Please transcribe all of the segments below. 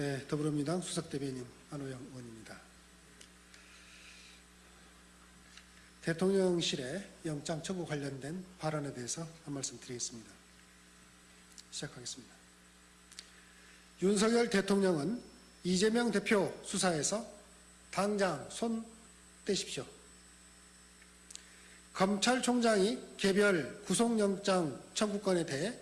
네, 더불어민주당 수석대변인 안호영 의원입니다. 대통령실의 영장 청구 관련된 발언에 대해서 한 말씀 드리겠습니다. 시작하겠습니다. 윤석열 대통령은 이재명 대표 수사에서 당장 손 떼십시오. 검찰총장이 개별 구속영장 청구권에 대해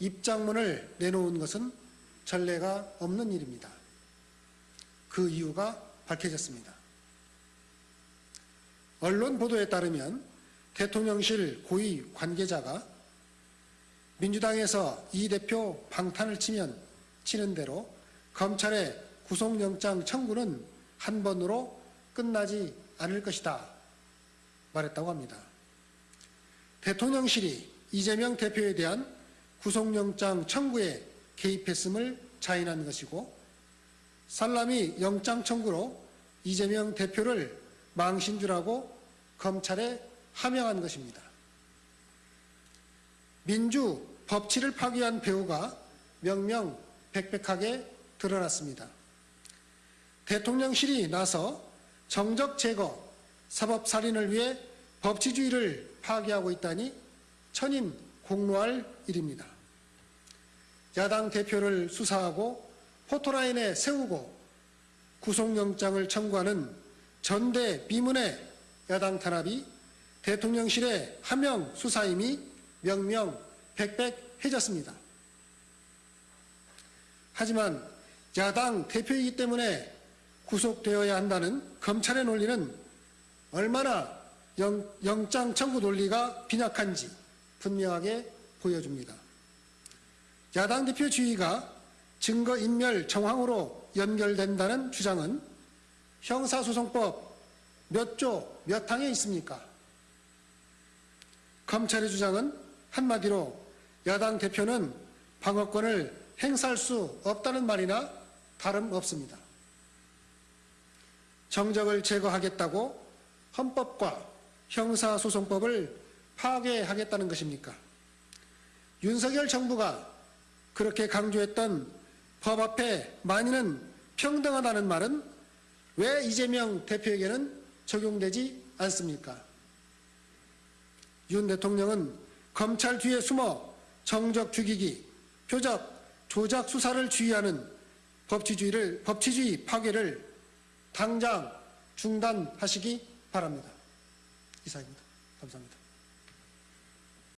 입장문을 내놓은 것은 전례가 없는 일입니다. 그 이유가 밝혀졌습니다. 언론 보도에 따르면 대통령실 고위 관계자가 민주당에서 이 대표 방탄을 치면 치는 대로 검찰의 구속영장 청구는 한 번으로 끝나지 않을 것이다 말했다고 합니다. 대통령실이 이재명 대표에 대한 구속영장 청구에 개입했음을 자인한 것이고 살라미 영장 청구로 이재명 대표를 망신주라고 검찰에 하명한 것입니다. 민주 법치를 파괴한 배우가 명명백백하게 드러났습니다. 대통령실이 나서 정적 제거, 사법살인을 위해 법치주의를 파괴하고 있다니 천인 공로할 일입니다. 야당 대표를 수사하고 포토라인에 세우고 구속영장을 청구하는 전대 비문의 야당 탄압이 대통령실의 하명 수사임이 명명백백해졌습니다. 하지만 야당 대표이기 때문에 구속되어야 한다는 검찰의 논리는 얼마나 영, 영장 청구 논리가 빈약한지 분명하게 보여줍니다. 야당 대표 주의가 증거인멸 정황으로 연결된다는 주장은 형사소송법 몇 조, 몇 항에 있습니까? 검찰의 주장은 한마디로 야당 대표는 방어권을 행사할 수 없다는 말이나 다름없습니다. 정적을 제거하겠다고 헌법과 형사소송법을 파괴하겠다는 것입니까? 윤석열 정부가 그렇게 강조했던 법 앞에 만인은 평등하다는 말은 왜 이재명 대표에게는 적용되지 않습니까? 윤 대통령은 검찰 뒤에 숨어 정적 죽이기, 표적, 조작 수사를 주의하는 법치주의를, 법치주의 파괴를 당장 중단하시기 바랍니다. 이상입니다. 감사합니다.